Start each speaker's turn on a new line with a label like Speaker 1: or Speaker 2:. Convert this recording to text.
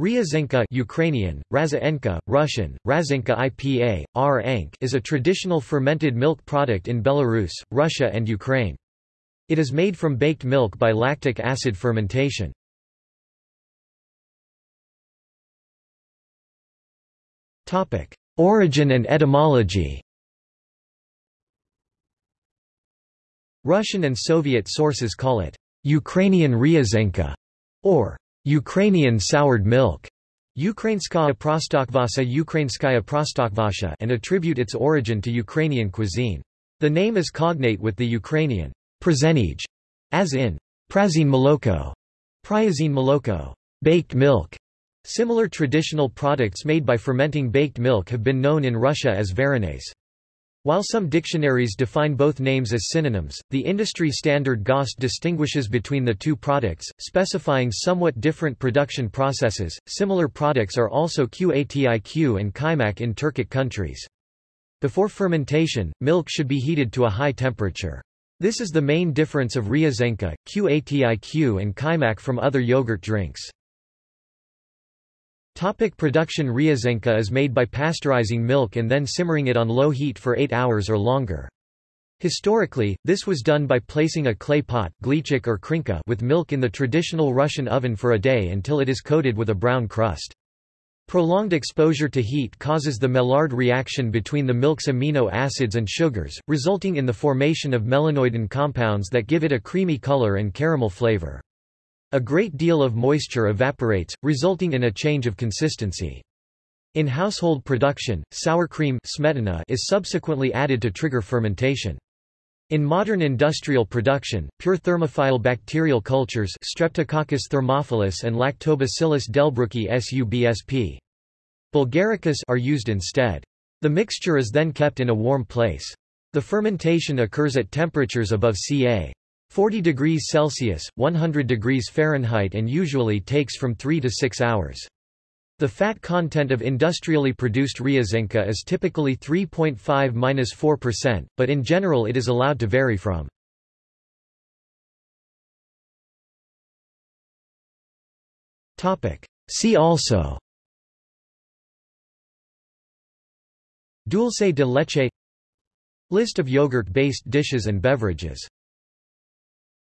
Speaker 1: Ryazhenka Ukrainian, Razaenka, Russian, Razinka IPA, R is a traditional fermented milk product in Belarus, Russia and Ukraine. It is made from baked milk by lactic acid fermentation. Origin and etymology Russian and Soviet sources call it Ukrainian Ryazhenka or Ukrainian soured milk Ukrainskaya prostokvasa Ukrainskaya prostokvasha and attribute its origin to Ukrainian cuisine. The name is cognate with the Ukrainian prazenij, as in prazin moloko, priazine moloko, baked milk. Similar traditional products made by fermenting baked milk have been known in Russia as varenets. While some dictionaries define both names as synonyms, the industry standard GOST distinguishes between the two products, specifying somewhat different production processes. Similar products are also QATIQ and Kaymak in Turkic countries. Before fermentation, milk should be heated to a high temperature. This is the main difference of Ryazhenka, QATIQ and Kaymak from other yogurt drinks. Topic production Ryazhenka is made by pasteurizing milk and then simmering it on low heat for 8 hours or longer. Historically, this was done by placing a clay pot or krinka with milk in the traditional Russian oven for a day until it is coated with a brown crust. Prolonged exposure to heat causes the Maillard reaction between the milk's amino acids and sugars, resulting in the formation of melanoidin compounds that give it a creamy color and caramel flavor. A great deal of moisture evaporates, resulting in a change of consistency. In household production, sour cream smetana is subsequently added to trigger fermentation. In modern industrial production, pure thermophile bacterial cultures Streptococcus thermophilus and Lactobacillus delbrueckii subsp. bulgaricus are used instead. The mixture is then kept in a warm place. The fermentation occurs at temperatures above ca. 40 degrees Celsius, 100 degrees Fahrenheit and usually takes from 3 to 6 hours. The fat content of industrially produced Ryazhenka is typically 3.5–4%, but in general it is allowed to vary from. See also Dulce de leche List of yogurt-based dishes and beverages